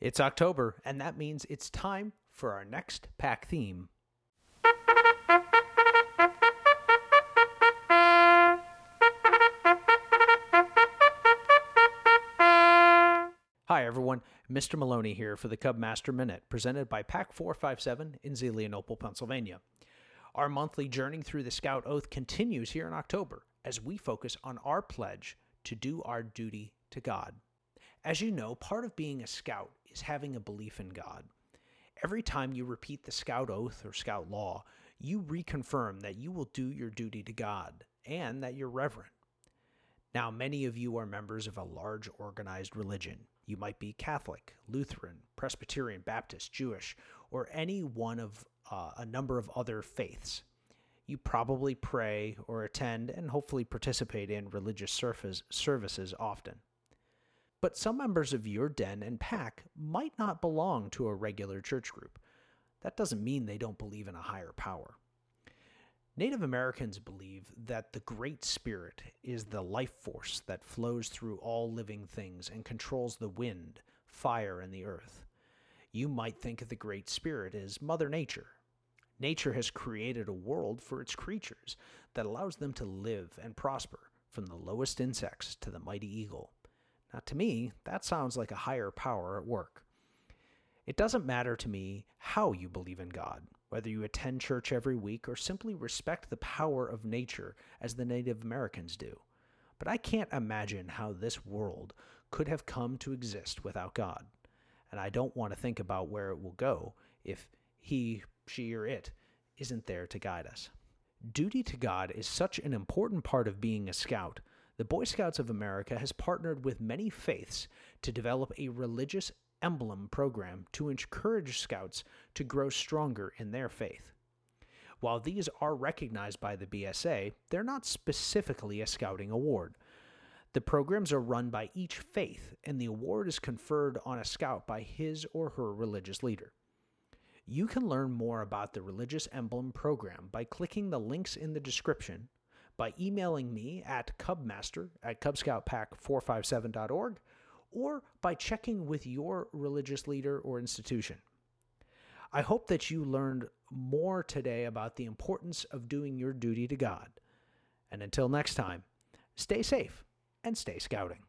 It's October, and that means it's time for our next pack theme. Hi, everyone. Mr. Maloney here for the Cub Master Minute, presented by Pack 457 in Zelienople, Pennsylvania. Our monthly journey through the Scout Oath continues here in October as we focus on our pledge to do our duty to God. As you know, part of being a scout is having a belief in God. Every time you repeat the Scout Oath or Scout Law, you reconfirm that you will do your duty to God and that you're reverent. Now, many of you are members of a large organized religion. You might be Catholic, Lutheran, Presbyterian, Baptist, Jewish, or any one of uh, a number of other faiths. You probably pray or attend and hopefully participate in religious services often. But some members of your den and pack might not belong to a regular church group. That doesn't mean they don't believe in a higher power. Native Americans believe that the Great Spirit is the life force that flows through all living things and controls the wind, fire, and the earth. You might think of the Great Spirit as Mother Nature. Nature has created a world for its creatures that allows them to live and prosper, from the lowest insects to the mighty eagle. Now, to me, that sounds like a higher power at work. It doesn't matter to me how you believe in God whether you attend church every week or simply respect the power of nature as the Native Americans do. But I can't imagine how this world could have come to exist without God. And I don't want to think about where it will go if he, she, or it isn't there to guide us. Duty to God is such an important part of being a scout. The Boy Scouts of America has partnered with many faiths to develop a religious Emblem program to encourage scouts to grow stronger in their faith. While these are recognized by the BSA, they're not specifically a scouting award. The programs are run by each faith, and the award is conferred on a scout by his or her religious leader. You can learn more about the Religious Emblem program by clicking the links in the description, by emailing me at cubmaster at cubscoutpack457.org, or by checking with your religious leader or institution. I hope that you learned more today about the importance of doing your duty to God. And until next time, stay safe and stay scouting.